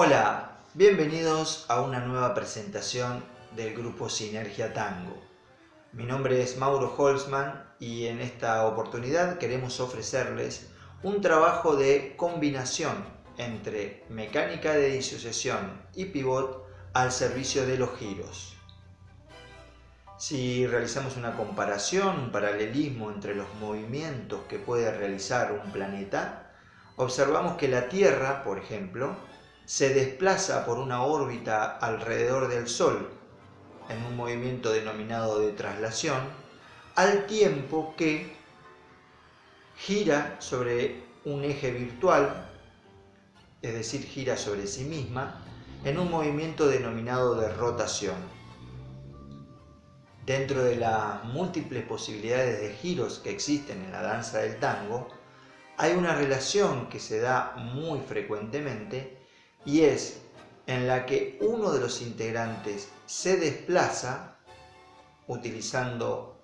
Hola, bienvenidos a una nueva presentación del grupo Sinergia Tango. Mi nombre es Mauro Holzman y en esta oportunidad queremos ofrecerles un trabajo de combinación entre mecánica de disociación y pivot al servicio de los giros. Si realizamos una comparación, un paralelismo entre los movimientos que puede realizar un planeta, observamos que la Tierra, por ejemplo, se desplaza por una órbita alrededor del Sol en un movimiento denominado de traslación, al tiempo que gira sobre un eje virtual, es decir, gira sobre sí misma, en un movimiento denominado de rotación. Dentro de las múltiples posibilidades de giros que existen en la danza del tango, hay una relación que se da muy frecuentemente y es en la que uno de los integrantes se desplaza utilizando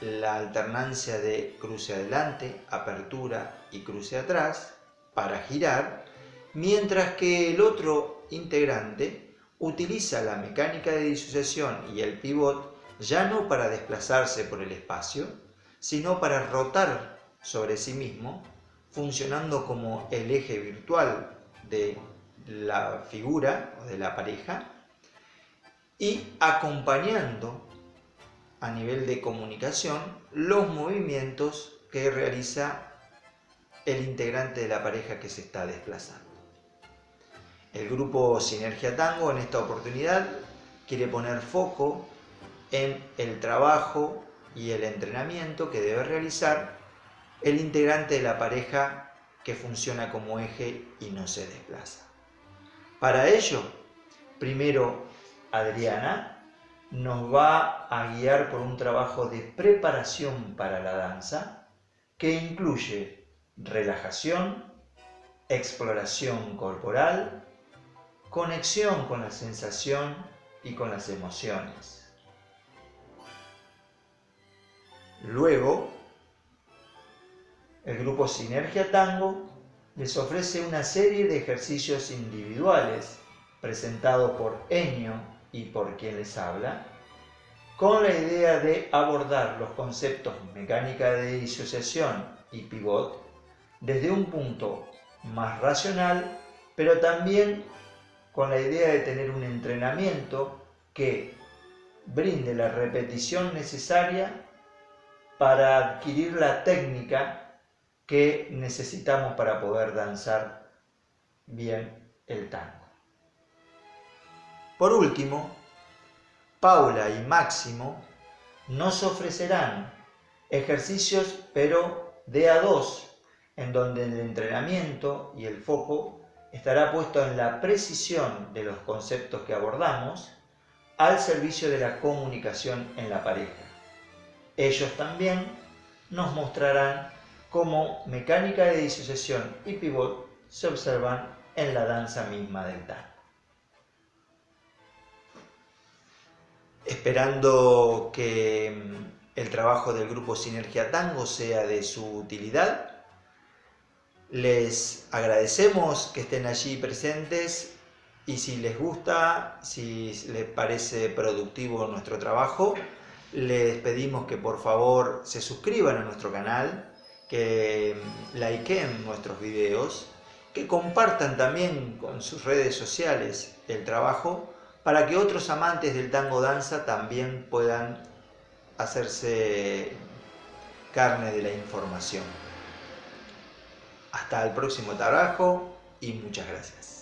la alternancia de cruce adelante, apertura y cruce atrás para girar, mientras que el otro integrante utiliza la mecánica de disociación y el pivot ya no para desplazarse por el espacio, sino para rotar sobre sí mismo, funcionando como el eje virtual de la figura o de la pareja y acompañando a nivel de comunicación los movimientos que realiza el integrante de la pareja que se está desplazando. El grupo Sinergia Tango en esta oportunidad quiere poner foco en el trabajo y el entrenamiento que debe realizar el integrante de la pareja que funciona como eje y no se desplaza. Para ello, primero Adriana nos va a guiar por un trabajo de preparación para la danza que incluye relajación, exploración corporal, conexión con la sensación y con las emociones. Luego, el grupo Sinergia Tango les ofrece una serie de ejercicios individuales presentados por Enio y por quien les habla, con la idea de abordar los conceptos mecánica de disociación y pivot desde un punto más racional, pero también con la idea de tener un entrenamiento que brinde la repetición necesaria para adquirir la técnica que necesitamos para poder danzar bien el tango. Por último, Paula y Máximo nos ofrecerán ejercicios pero de a dos, en donde el entrenamiento y el foco estará puesto en la precisión de los conceptos que abordamos al servicio de la comunicación en la pareja. Ellos también nos mostrarán cómo mecánica de disociación y pivot se observan en la danza misma del tango. Esperando que mm, el trabajo del grupo Sinergia Tango sea de su utilidad, les agradecemos que estén allí presentes y si les gusta, si les parece productivo nuestro trabajo, les pedimos que por favor se suscriban a nuestro canal, que likeen nuestros videos, que compartan también con sus redes sociales el trabajo para que otros amantes del tango danza también puedan hacerse carne de la información. Hasta el próximo trabajo y muchas gracias.